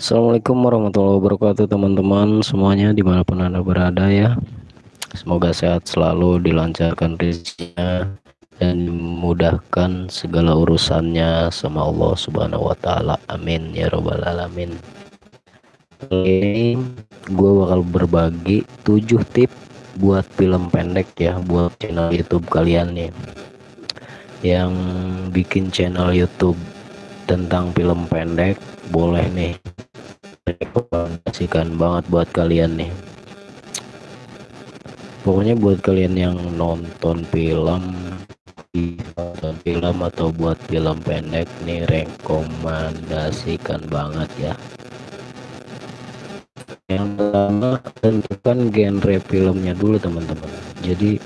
Assalamualaikum warahmatullahi wabarakatuh teman-teman semuanya di mana pun anda berada ya. Semoga sehat selalu dilancarkan rezekinya dan dimudahkan segala urusannya sama Allah subhanahu wa ta'ala. Amin ya robbal alamin. Ini gue bakal berbagi 7 tip buat film pendek ya buat channel youtube kalian nih. Yang bikin channel youtube tentang film pendek boleh nih rekomendasikan banget buat kalian nih. Pokoknya buat kalian yang nonton film nonton film atau buat film pendek nih rekomendasikan banget ya. Yang pertama tentukan genre filmnya dulu teman-teman. Jadi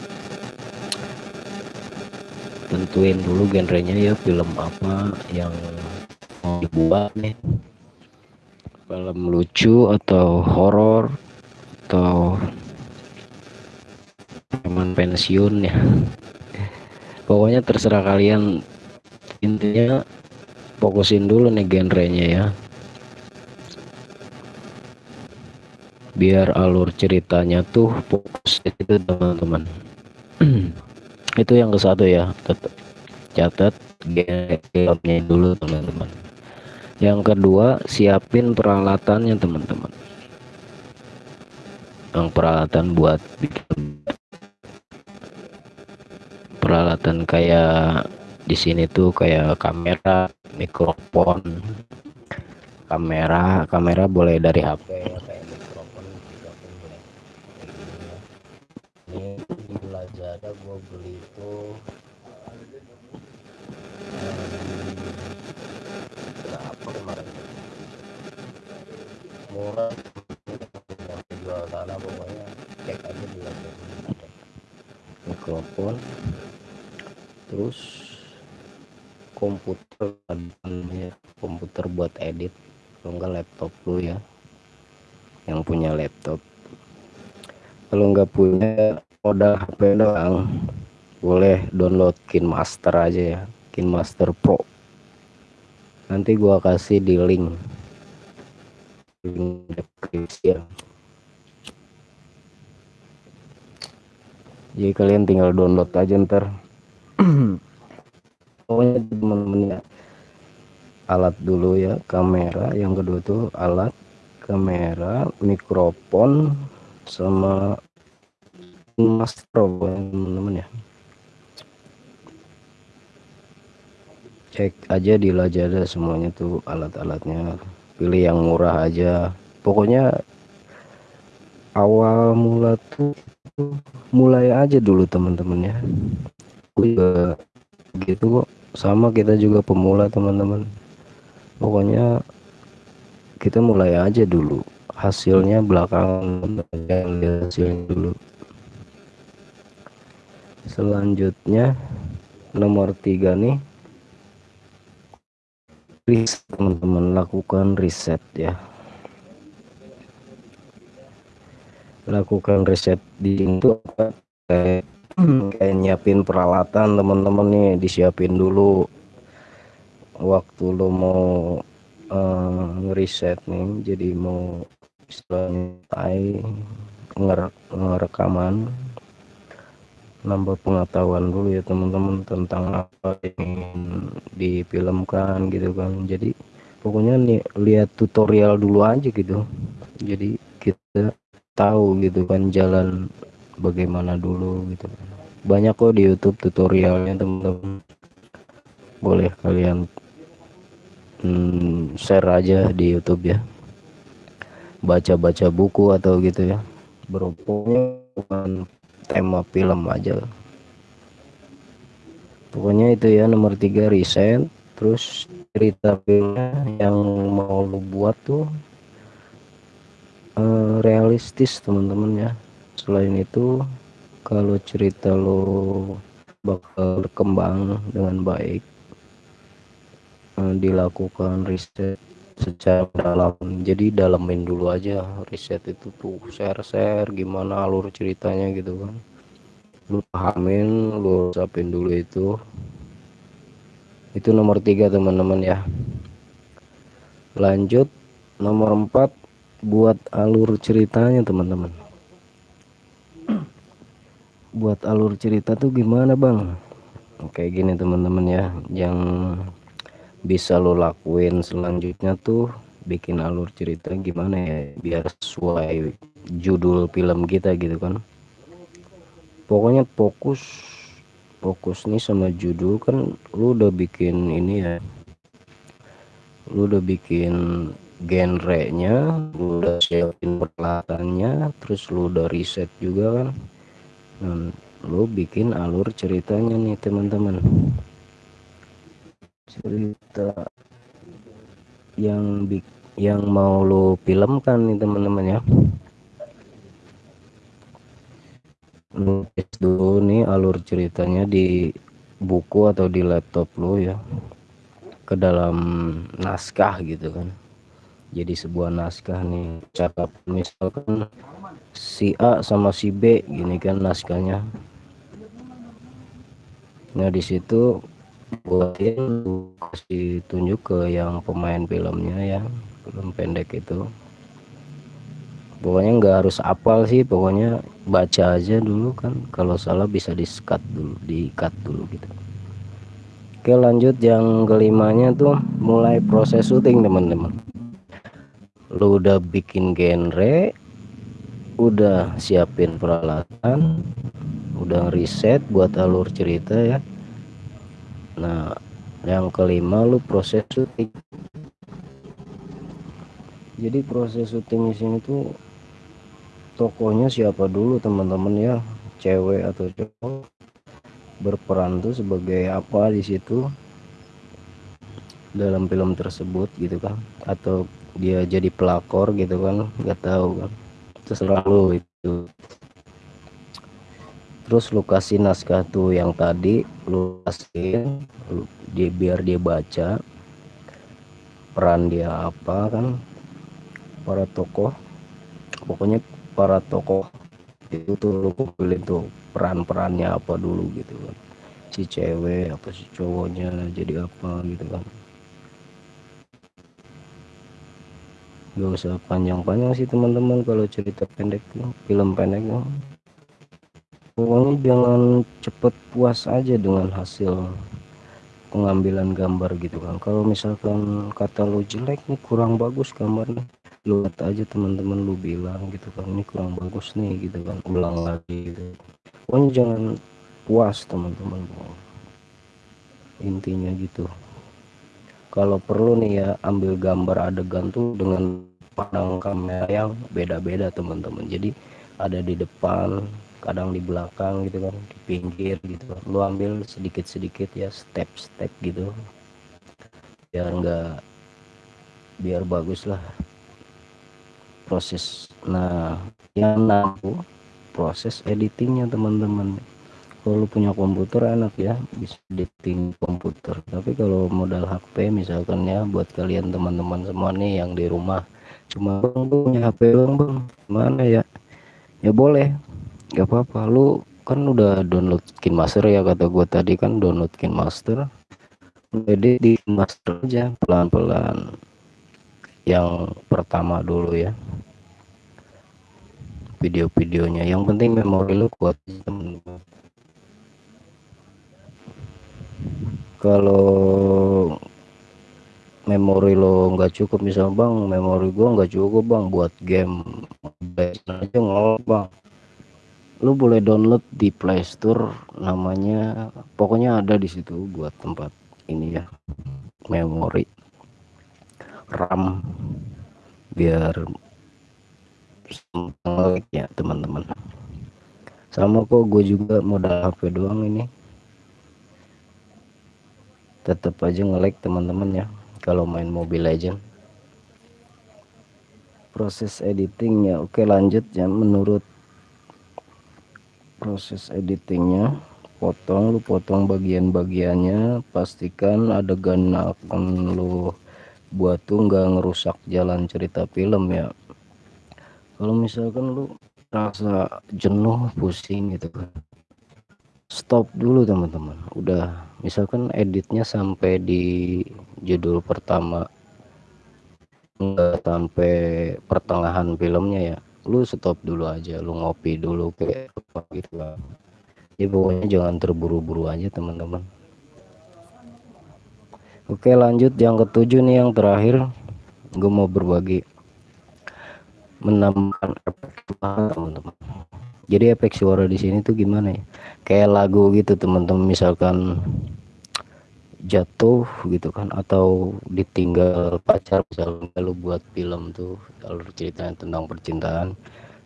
tentuin dulu genrenya ya film apa yang mau dibuat nih film lucu atau horor atau teman pensiun ya. Pokoknya terserah kalian. Intinya fokusin dulu nih genrenya ya. Biar alur ceritanya tuh fokus itu teman-teman. Itu yang ke satu ya. Tetap catat filmnya dulu teman-teman yang kedua siapin peralatannya teman-teman. Yang peralatan buat bikin peralatan kayak di sini tuh kayak kamera mikrofon kamera. Kamera boleh dari HP ya kayak mikrofon pun boleh. Ini Lazada gua beli itu yang jual tanah pokoknya cek aja di mikrofon. Terus komputer ya komputer buat edit. Kalau enggak laptop lu ya yang punya laptop. Kalau enggak punya modal HP doang. Boleh download KineMaster aja ya KineMaster Pro. Nanti gua kasih di link ya jadi kalian tinggal download aja ntar. Pokoknya teman-teman ya alat dulu ya kamera. Yang kedua tuh alat kamera mikrofon sama master teman-teman ya. Cek aja di Lazada semuanya tuh alat-alatnya pilih yang murah aja. Pokoknya awal mula tuh mulai aja dulu teman-teman ya. Juga gitu kok. Sama kita juga pemula teman-teman. Pokoknya kita mulai aja dulu. Hasilnya belakangan lihat hasilnya dulu. Selanjutnya nomor tiga nih riset teman-teman lakukan riset ya. Lakukan riset di itu kayak, kayak nyiapin peralatan teman-teman nih disiapin dulu. Waktu lo mau uh, ngeriset nih jadi mau istilahnya ngerekaman nambah pengetahuan dulu ya teman-teman tentang apa yang ingin difilmkan gitu kan. Jadi pokoknya nih lihat tutorial dulu aja gitu. Jadi kita tahu gitu kan jalan bagaimana dulu gitu. Banyak kok di YouTube tutorialnya teman-teman. Boleh kalian hmm, share aja di YouTube ya. Baca-baca buku atau gitu ya. Berhubungnya tema film aja. Pokoknya itu ya nomor tiga riset terus cerita filmnya yang mau lu buat tuh uh, realistis teman-teman ya. Selain itu kalau cerita lo bakal berkembang dengan baik uh, dilakukan riset secara dalam. Jadi dalamin dulu aja riset itu tuh share-share gimana alur ceritanya gitu kan. Lu pahamin lu sapin dulu itu. Itu nomor tiga teman-teman ya. Lanjut nomor 4 buat alur ceritanya teman-teman. Buat alur cerita tuh gimana bang? Kayak gini teman-teman ya. Yang bisa lo lakuin selanjutnya tuh bikin alur cerita gimana ya biar sesuai judul film kita gitu kan. Pokoknya fokus fokus nih sama judul kan lu udah bikin ini ya. Lu udah bikin genrenya lu udah siapin peralatannya terus lu udah riset juga kan. Dan lu bikin alur ceritanya nih teman-teman cerita yang yang mau lu filmkan nih teman-teman ya. Nulis dulu nih alur ceritanya di buku atau di laptop lo ya. Ke dalam naskah gitu kan. Jadi sebuah naskah nih cakap misalkan si A sama si B gini kan naskahnya. Nah di situ buatin kasih tunjuk ke yang pemain filmnya ya film pendek itu. Pokoknya nggak harus apal sih pokoknya baca aja dulu kan. Kalau salah bisa di cut dulu di cut dulu gitu. Oke lanjut yang kelimanya tuh mulai proses syuting teman-teman. Lu udah bikin genre udah siapin peralatan udah riset buat alur cerita ya nah yang kelima lu proses syuting. Jadi proses syuting di sini tuh tokohnya siapa dulu teman-teman ya? Cewek atau cowok? Berperan tuh sebagai apa di situ? Dalam film tersebut gitu kan? Atau dia jadi pelakor gitu kan? Nggak tahu kan? Terserah lu itu terus lu kasih naskah tuh yang tadi lu kasih lu, dia biar dia baca. Peran dia apa kan? Para tokoh. Pokoknya para tokoh itu tuh lu kumpulin tuh peran-perannya apa dulu gitu kan. Si cewek apa si cowoknya jadi apa gitu kan. Gak usah panjang-panjang sih teman-teman kalau cerita pendek film pendek pokoknya jangan cepet puas aja dengan hasil pengambilan gambar gitu kan. Kalau misalkan kata lo jelek nih kurang bagus gambarnya. Lu lihat aja teman-teman lu bilang gitu kan ini kurang bagus nih gitu kan. Ulang lagi gitu. Pokoknya jangan puas teman-teman. Intinya gitu. Kalau perlu nih ya ambil gambar adegan tuh dengan pandang kamera yang beda-beda teman-teman. Jadi ada di depan kadang di belakang gitu kan di pinggir gitu. Lu ambil sedikit-sedikit ya step-step gitu. Biar enggak biar bagus lah proses. Nah yang nampu proses editingnya teman-teman. Kalau punya komputer enak ya bisa editing komputer. Tapi kalau modal HP misalkan ya buat kalian teman-teman semua nih yang di rumah. Cuma punya HP bang bang. Mana ya? Ya boleh gak apa-apa lu kan udah download KinMaster ya kata gue tadi kan download KinMaster jadi di master aja pelan-pelan. Yang pertama dulu ya. Video-videonya. Yang penting memori lu kuat kalau memori lo nggak cukup misal bang memori gua nggak cukup bang buat game aja nggak bang lu boleh download di playstore namanya pokoknya ada di situ buat tempat ini ya memori RAM biar ya teman-teman. Sama kok gue juga modal HP doang ini. Tetap aja ngelek teman-teman ya kalau main Mobile Legend. Proses editing ya oke lanjut ya menurut proses editingnya. Potong lu potong bagian-bagiannya. Pastikan adegan akan lu buat tuh nggak ngerusak jalan cerita film ya. Kalau misalkan lu rasa jenuh pusing gitu kan stop dulu teman-teman. Udah misalkan editnya sampai di judul pertama enggak sampai pertengahan filmnya ya lu stop dulu aja lu ngopi dulu kayak gitu lah. Ya pokoknya jangan terburu-buru aja teman-teman. Oke lanjut. Yang ketujuh nih yang terakhir gue mau berbagi. Menambahkan efek teman-teman. Jadi efek suara di sini tuh gimana ya? Kayak lagu gitu teman-teman. Misalkan jatuh gitu kan atau ditinggal pacar misalnya lu buat film tuh alur ceritanya tentang percintaan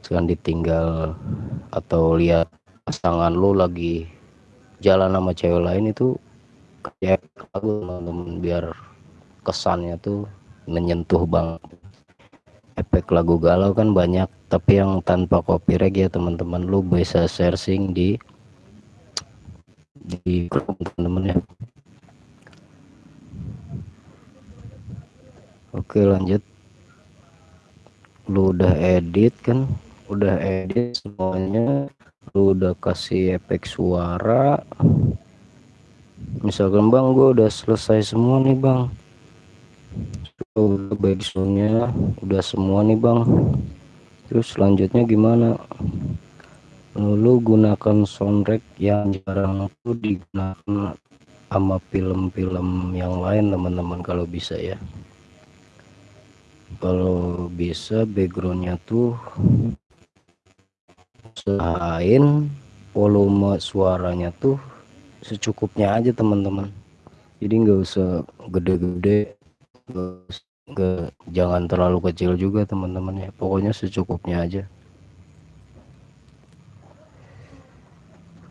sekarang ditinggal atau lihat pasangan lu lagi jalan sama cewek lain itu kayak lagu teman-teman biar kesannya tuh menyentuh banget. Efek lagu galau kan banyak tapi yang tanpa copyright ya teman-teman lu bisa searching di di teman-teman ya oke lanjut. Lu udah edit kan? Udah edit semuanya. Lu udah kasih efek suara. Misalkan bang gue udah selesai semua nih bang. Udah backsoundnya. Udah semua nih bang. Terus selanjutnya gimana? Lalu gunakan soundtrack yang jarang tuh digunakan sama film-film yang lain teman-teman kalau bisa ya kalau bisa backgroundnya tuh usahain volume suaranya tuh secukupnya aja teman-teman. Jadi nggak usah gede-gede jangan terlalu kecil juga teman-teman ya. Pokoknya secukupnya aja.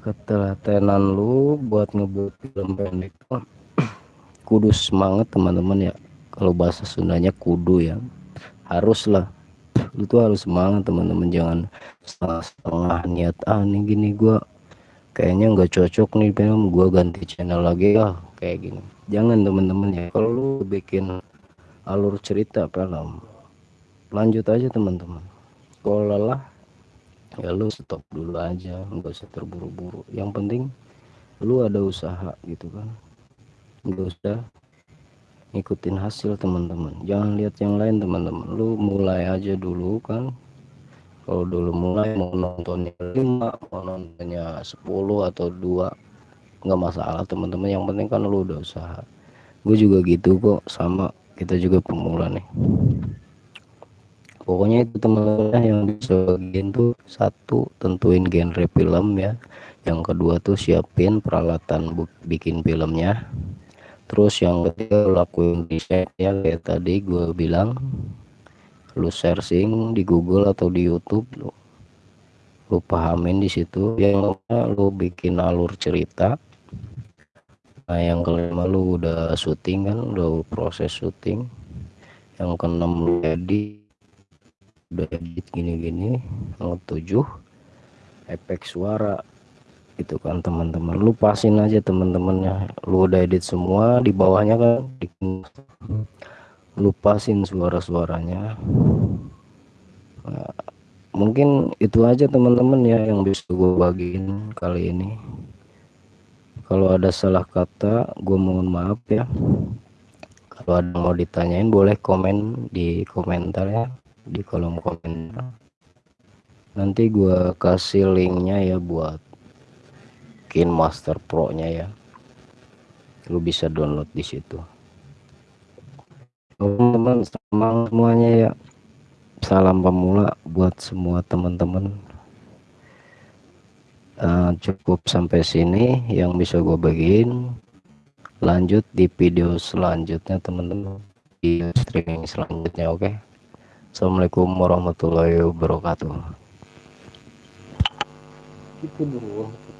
Ketelatenan lu buat ngebuat film pendek kudu semangat teman-teman ya kalau bahasa Sundanya kudu ya. Haruslah. Lu tuh harus semangat teman-teman. Jangan setengah-setengah niat ah nih gini gua kayaknya nggak cocok nih film gua ganti channel lagi ah kayak gini. Jangan teman-teman ya. Kalau lu bikin alur cerita film lanjut aja teman-teman. Kalau lelah ya lu stop dulu aja. Nggak usah terburu-buru. Yang penting lu ada usaha gitu kan. Nggak usah ngikutin hasil teman-teman. Jangan lihat yang lain teman-teman. Lu mulai aja dulu kan? Kalau dulu mulai mau nontonnya 5 mau nontonnya 10 atau dua nggak masalah teman-teman. Yang penting kan lu udah usaha. Gue juga gitu kok sama kita juga pemula nih. Pokoknya itu teman-teman yang bisa bagian tuh satu tentuin genre film ya. Yang kedua tuh siapin peralatan bikin filmnya terus yang ketiga lakuin riset ya kayak tadi gue bilang. Lu searching di Google atau di YouTube lu, lu pahamin di situ. Yang lu bikin alur cerita. Nah yang kelima lu udah syuting kan udah proses syuting. Yang keenam lu edit. Udah edit gini-gini. Yang ketujuh efek suara gitu kan teman-teman. Lu pasin aja teman-temannya. Lu udah edit semua di bawahnya kan lu pasin suara-suaranya. Nah, mungkin itu aja teman-teman ya yang bisa gue bagiin kali ini. Kalau ada salah kata gue mohon maaf ya. Kalau ada mau ditanyain boleh komen di komentar ya di kolom komentar. Nanti gue kasih linknya ya buat bikin Master Pro-nya ya. Lu bisa download di situ. Teman-teman semangat semuanya ya. Salam pemula buat semua teman-teman. Uh, cukup sampai sini yang bisa gue bagiin. Lanjut di video selanjutnya teman-teman. Di streaming selanjutnya oke. Okay? Assalamualaikum warahmatullahi wabarakatuh. Itu dulu. 14 Juni